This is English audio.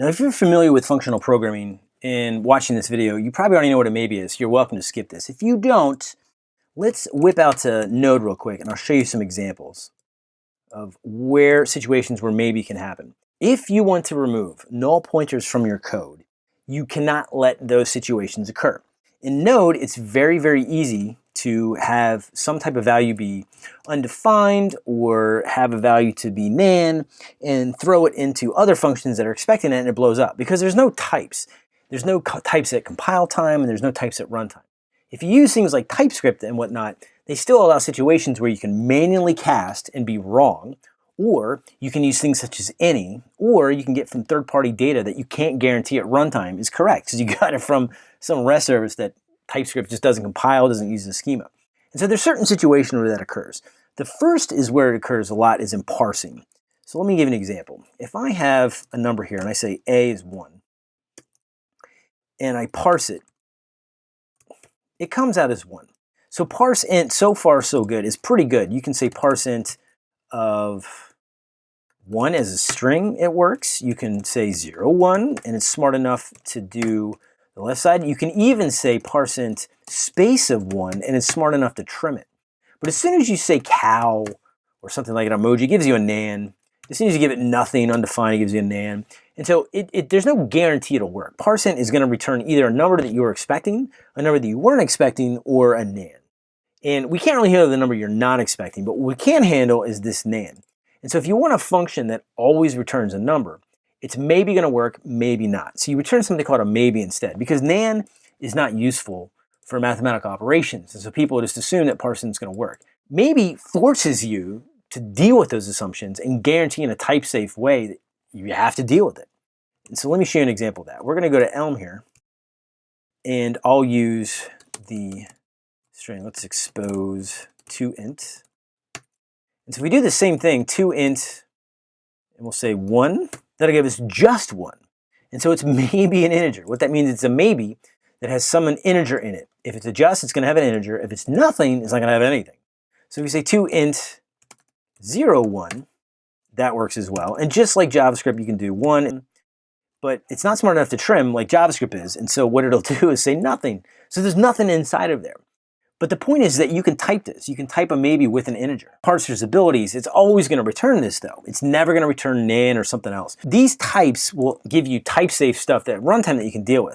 Now, if you're familiar with functional programming and watching this video, you probably already know what a maybe is. You're welcome to skip this. If you don't, let's whip out to Node real quick and I'll show you some examples of where situations where maybe can happen. If you want to remove null pointers from your code, you cannot let those situations occur. In Node, it's very, very easy to have some type of value be undefined or have a value to be nan and throw it into other functions that are expecting it and it blows up because there's no types. There's no types at compile time and there's no types at runtime. If you use things like TypeScript and whatnot, they still allow situations where you can manually cast and be wrong, or you can use things such as any, or you can get from third-party data that you can't guarantee at runtime is correct because you got it from some REST service that TypeScript just doesn't compile, doesn't use the schema. And so there's certain situations where that occurs. The first is where it occurs a lot is in parsing. So let me give an example. If I have a number here and I say a is 1, and I parse it, it comes out as 1. So parse int, so far so good, is pretty good. You can say parse int of 1 as a string, it works. You can say 0, 1, and it's smart enough to do the left side. You can even say parse int space of 1, and it's smart enough to trim it. But as soon as you say cow or something like an emoji, it gives you a nan. As soon as you give it nothing, undefined, it gives you a nan. And so it, it, there's no guarantee it'll work. Parse int is going to return either a number that you were expecting, a number that you weren't expecting, or a nan. And we can't really handle the number you're not expecting, but what we can handle is this nan. And so if you want a function that always returns a number, it's maybe going to work, maybe not. So you return something called a maybe instead, because nan is not useful for mathematical operations. And so people just assume that parsing is going to work. Maybe forces you to deal with those assumptions and guarantee in a type-safe way that you have to deal with it. And so let me show you an example of that. We're going to go to Elm here, and I'll use the string. Let's expose to int. And so we do the same thing, to int, and we'll say 1, that'll give us just 1. And so it's maybe an integer. What that means, it's a maybe that has some an integer in it. If it's a just, it's going to have an integer. If it's nothing, it's not going to have anything. So if we say to int 0, 1, that works as well. And just like JavaScript, you can do 1, but it's not smart enough to trim like JavaScript is. And so what it'll do is say nothing. So there's nothing inside of there. But the point is that you can type this. You can type a maybe with an integer. Parser's abilities, it's always going to return this though. It's never going to return nan or something else. These types will give you type safe stuff that runtime that you can deal with.